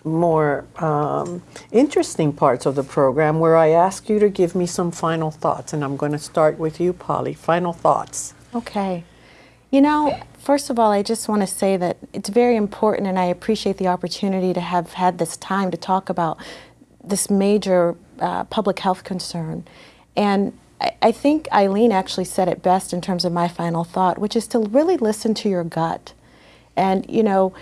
A: more um, interesting parts of the program where I ask you to give me some final thoughts. And I'm going to start with you, Polly. Final thoughts.
D: Okay. You know, first of all, I just want to say that it's very important and I appreciate the opportunity to have had this time to talk about this major uh, public health concern. And I, I think Eileen actually said it best in terms of my final thought, which is to really listen to your gut. And, you know,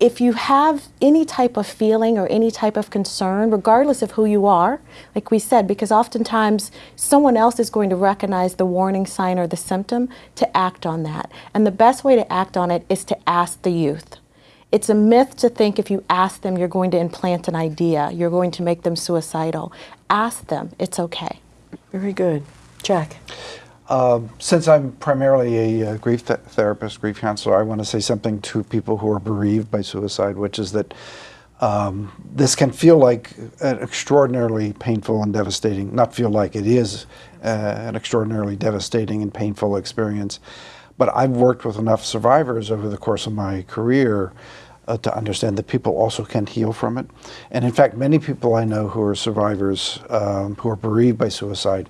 D: if you have any type of feeling or any type of concern, regardless of who you are, like we said, because oftentimes someone else is going to recognize the warning sign or the symptom to act on that. And the best way to act on it is to ask the youth. It's a myth to think if you ask them, you're going to implant an idea, you're going to make them suicidal. Ask them, it's okay.
A: Very good. Jack.
B: Um, since I'm primarily a uh, grief th- therapist, grief counselor, I want to say something to people who are bereaved by suicide, which is that um, this can feel like an extraordinarily painful and devastating, not feel like it is uh, an extraordinarily devastating and painful experience. But I've worked with enough survivors over the course of my career uh, to understand that people also can heal from it. And in fact, many people I know who are survivors um, who are bereaved by suicide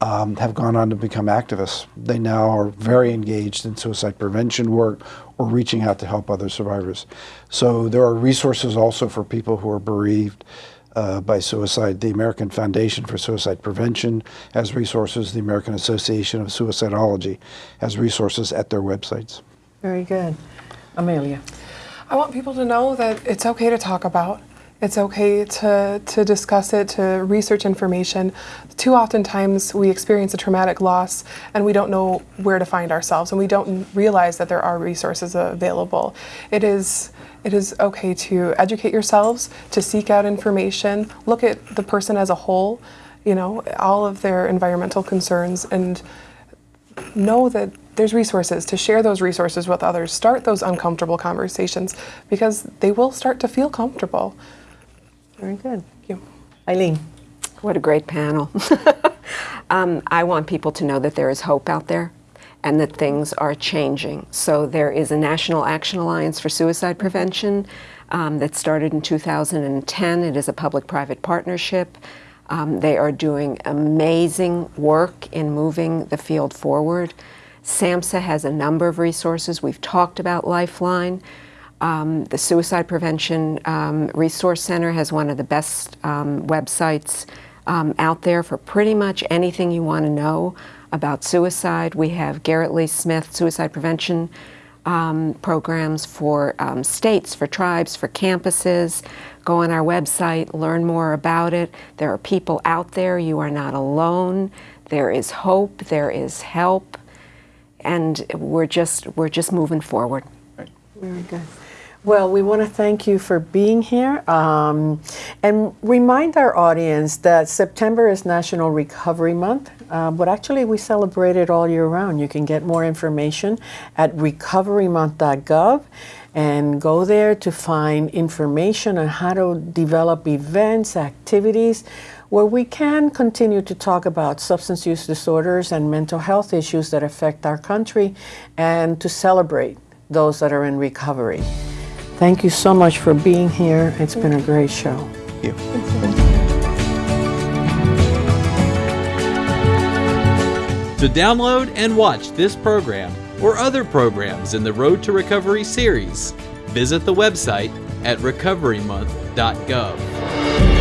B: um, have gone on to become activists. They now are very engaged in suicide prevention work or reaching out to help other survivors. So there are resources also for people who are bereaved uh, by suicide. The American Foundation for Suicide Prevention has resources. The American Association of Suicidology has resources at their websites.
A: Very good. Amelia.
E: I want people to know that it's okay to talk about. It's okay to, to discuss it, to research information. Too often times we experience a traumatic loss and we don't know where to find ourselves and we don't realize that there are resources available. It is, it is okay to educate yourselves, to seek out information, look at the person as a whole, you know, all of their environmental concerns and know that there's resources to share those resources with others start those uncomfortable conversations because they will start to feel comfortable
A: very good.
E: Thank you.
A: Eileen.
C: What a great panel. Um, i want people to know that there is hope out there and that things are changing. So there is a national action alliance for suicide prevention um, that started in 2010 it is a public-private partnership. Um, they are doing amazing work in moving the field forward. SAMHSA has a number of resources. We've talked about Lifeline. Um, the Suicide Prevention um, Resource Center has one of the best um, websites um, out there for pretty much anything you want to know about suicide. We have Garrett Lee Smith Suicide Prevention um, programs for um, states, for tribes, for campuses. Go on our website, learn more about it. There are people out there. You are not alone. There is hope. There is help, and we're just we're just moving forward.
A: Very good. Well, we want to thank you for being here um, and remind our audience that September is National Recovery Month, uh, but actually we celebrate it all year round. You can get more information at recoverymonth.gov and go there to find information on how to develop events, activities where we can continue to talk about substance use disorders and mental health issues that affect our country and to celebrate those that are in recovery. Thank you so much for being here. It's been a great show.
B: Thank you.
Q: To download and watch this program or other programs in the Road to Recovery series, visit the website at recoverymonth.gov.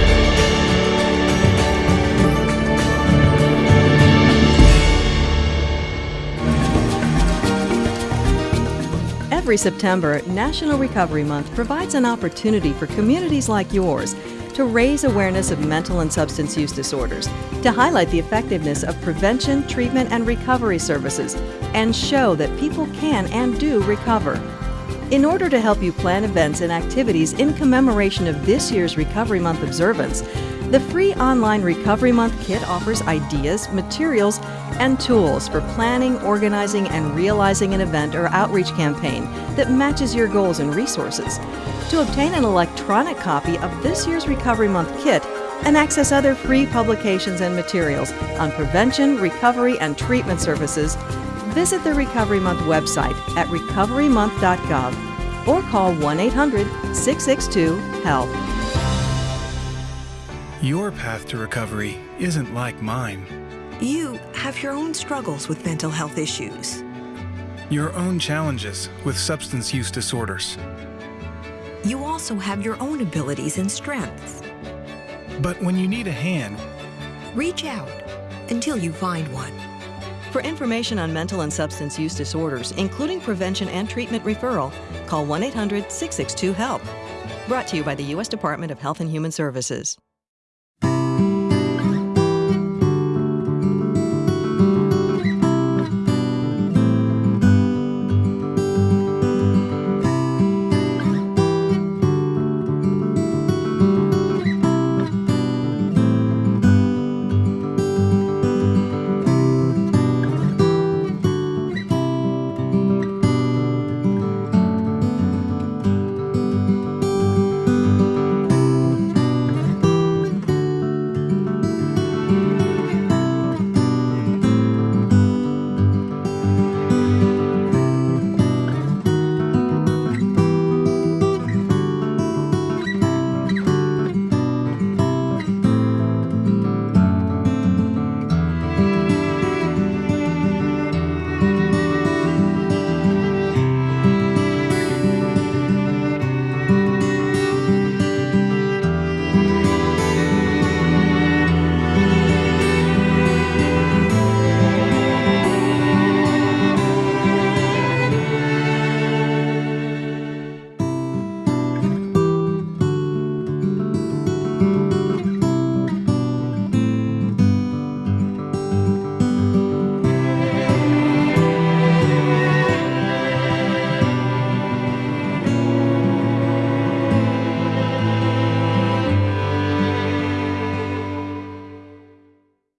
R: Every September, National Recovery Month provides an opportunity for communities like yours to raise awareness of mental and substance use disorders, to highlight the effectiveness of prevention, treatment, and recovery services, and show that people can and do recover. In order to help you plan events and activities in commemoration of this year's Recovery Month observance, the free online Recovery Month kit offers ideas, materials, and tools for planning, organizing, and realizing an event or outreach campaign that matches your goals and resources. To obtain an electronic copy of this year's Recovery Month kit and access other free publications and materials on prevention, recovery, and treatment services, visit the Recovery Month website at recoverymonth.gov or call 1 800 662 HELP.
J: Your path to recovery isn't like mine.
S: You have your own struggles with mental health issues.
J: Your own challenges with substance use disorders.
S: You also have your own abilities and strengths.
J: But when you need a hand,
S: reach out until you find one.
R: For information on mental and substance use disorders, including prevention and treatment referral, call 1 800 662 HELP. Brought to you by the U.S. Department of Health and Human Services.